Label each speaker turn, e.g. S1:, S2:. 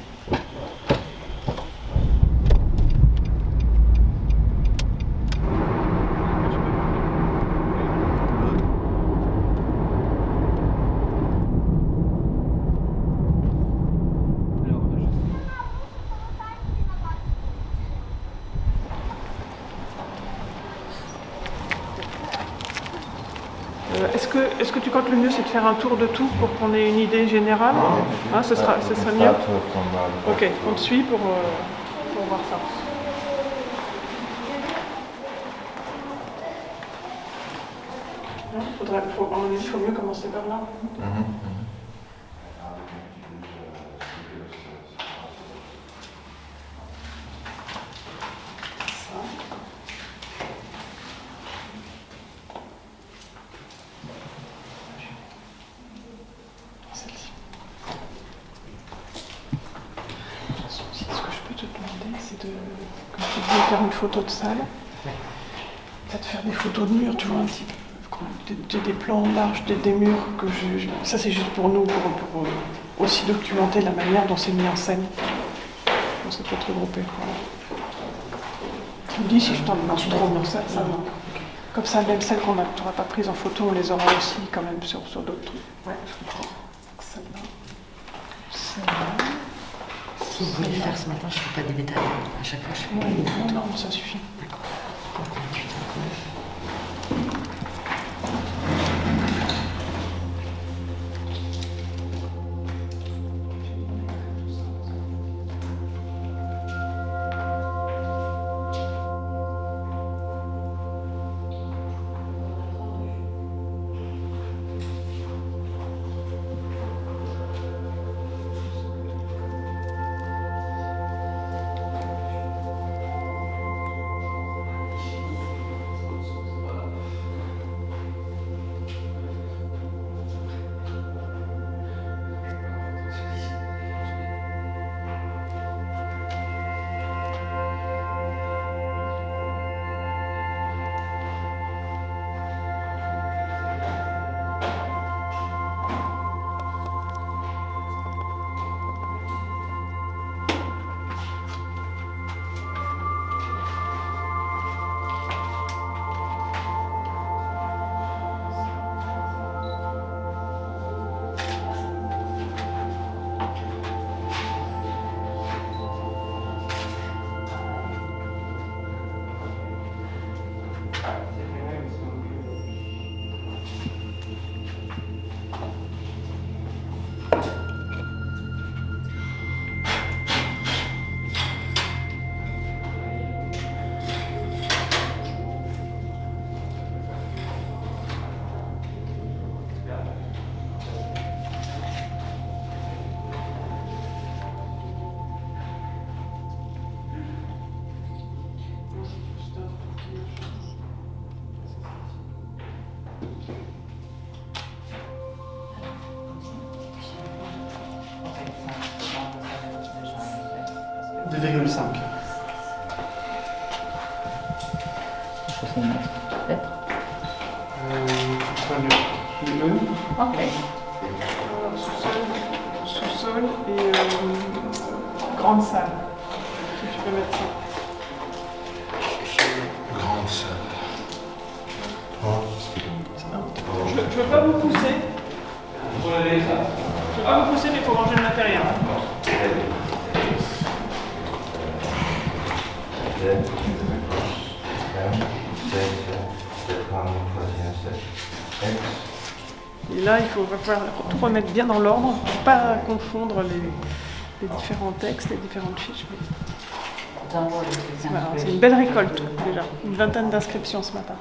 S1: Thank you. Est-ce que, est que tu crois que le mieux c'est de faire un tour de tout pour qu'on ait une idée générale hein, ce, sera, ce mieux Ok, on te suit pour, euh, pour voir ça. Il faut mieux commencer par là. Ça. Celle-ci. Ce que je peux te demander, c'est de, comme tu dis, faire une photo de salle. Peut-être faire des photos de murs, tu vois, un petit peu. Des, des- plans larges des, des murs que je, je- ça c'est juste pour nous, pour, pour, aussi documenter la manière dont c'est mis en scène. Donc ça peut être regroupé. Tu me dis si je t'en demande trop, non, ça, ça non. Comme ça, même celles qu'on n'aura pas prises en photo, on les aura aussi quand même sur, sur d'autres trucs. Ouais, je comprends.
S2: Si vous voulez faire ce matin, je ne fais pas des détails. À chaque fois, je fais
S1: Ouais, non, non, ça suffit. Alors, Sous-sol, sous-sol et euh, grande salle. Si tu peux mettre ça.
S3: Grande salle.
S1: Je ne veux pas vous pousser. Je veux pas vous pousser, mais il faut ranger le matériel. Et là, il faut, falloir tout remettre bien dans l'ordre, pour pas confondre les, les différents textes, les différentes fiches. mais c'est une belle récolte déjà, une vingtaine d'inscriptions ce matin.